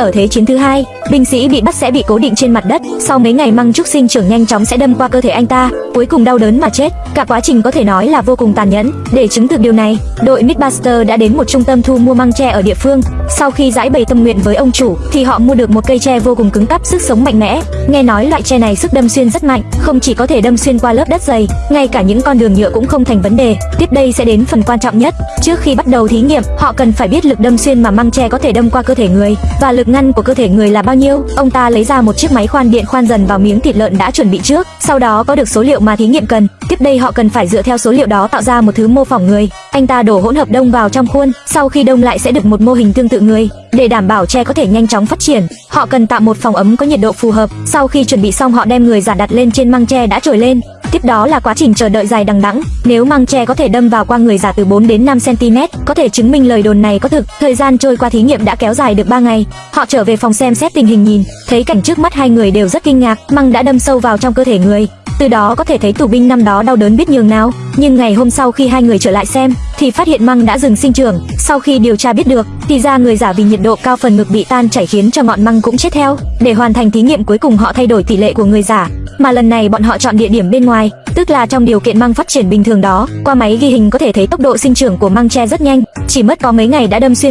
Ở thế chiến thứ hai, binh sĩ bị bắt sẽ bị cố định trên mặt đất, sau mấy ngày măng trúc sinh trưởng nhanh chóng sẽ đâm qua cơ thể anh ta, cuối cùng đau đớn mà chết. Cả quá trình có thể nói là vô cùng tàn nhẫn. Để chứng thực điều này, đội Mythbuster đã đến một trung tâm thu mua măng tre ở địa phương. Sau khi giải bày tâm nguyện với ông chủ, thì họ mua được một cây tre vô cùng cứng cáp, sức sống mạnh mẽ. Nghe nói loại tre này sức đâm xuyên rất mạnh, không chỉ có thể đâm xuyên qua lớp đất dày, ngay cả những con đường nhựa cũng không thành vấn đề. Tiếp đây sẽ đến phần quan trọng nhất. Trước khi bắt đầu thí nghiệm, họ cần phải biết lực đâm xuyên mà măng tre có thể đâm qua cơ thể người và lực ngăn của cơ thể người là bao nhiêu. Ông ta lấy ra một chiếc máy khoan điện khoan dần vào miếng thịt lợn đã chuẩn bị trước, sau đó có được số liệu mà thí nghiệm cần. Tiếp đây họ cần phải dựa theo số liệu đó tạo ra một thứ mô phỏng người. Anh ta đổ hỗn hợp đông vào trong khuôn, sau khi đông lại sẽ được một mô hình tương tự người. Để đảm bảo tre có thể nhanh chóng phát triển, họ cần tạo một phòng ấm có nhiệt độ phù hợp. Sau khi chuẩn bị xong họ đem người giả đặt lên trên măng tre đã trồi lên. Tiếp đó là quá trình chờ đợi dài đằng đẵng. Nếu măng tre có thể đâm vào qua người giả từ 4 đến 5 cm, có thể chứng minh lời đồn này có thực. Thời gian trôi qua thí nghiệm đã kéo dài được 3 ngày. Họ trở về phòng xem xét tình hình nhìn, thấy cảnh trước mắt hai người đều rất kinh ngạc, măng đã đâm sâu vào trong cơ thể người. Từ đó có thể thấy tù binh năm đó đau đớn biết nhường nào. Nhưng ngày hôm sau khi hai người trở lại xem, thì phát hiện măng đã dừng sinh trưởng. Sau khi điều tra biết được, thì ra người giả vì nhiệt độ cao phần ngực bị tan chảy khiến cho ngọn măng cũng chết theo. Để hoàn thành thí nghiệm cuối cùng họ thay đổi tỷ lệ của người giả, mà lần này bọn họ chọn địa điểm bên ngoài, tức là trong điều kiện măng phát triển bình thường đó. Qua máy ghi hình có thể thấy tốc độ sinh trưởng của măng tre rất nhanh, chỉ mất có mấy ngày đã đâm xuyên